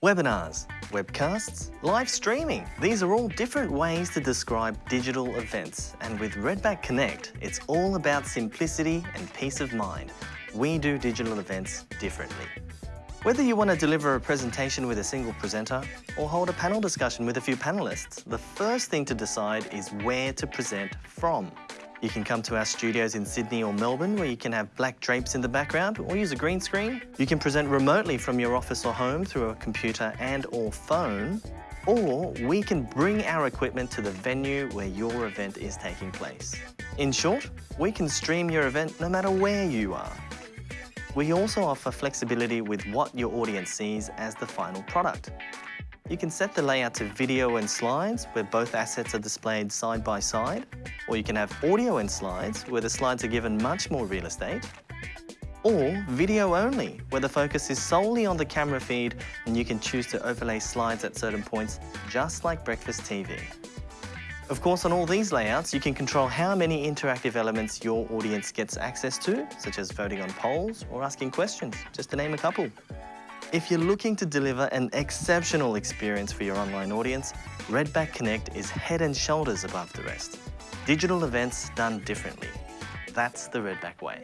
Webinars, webcasts, live streaming. These are all different ways to describe digital events. And with Redback Connect, it's all about simplicity and peace of mind. We do digital events differently. Whether you want to deliver a presentation with a single presenter or hold a panel discussion with a few panelists, the first thing to decide is where to present from. You can come to our studios in Sydney or Melbourne where you can have black drapes in the background or use a green screen. You can present remotely from your office or home through a computer and or phone. Or we can bring our equipment to the venue where your event is taking place. In short, we can stream your event no matter where you are. We also offer flexibility with what your audience sees as the final product. You can set the layout to video and slides, where both assets are displayed side by side, or you can have audio and slides, where the slides are given much more real estate, or video only, where the focus is solely on the camera feed and you can choose to overlay slides at certain points, just like Breakfast TV. Of course, on all these layouts, you can control how many interactive elements your audience gets access to, such as voting on polls or asking questions, just to name a couple. If you're looking to deliver an exceptional experience for your online audience, Redback Connect is head and shoulders above the rest. Digital events done differently. That's the Redback way.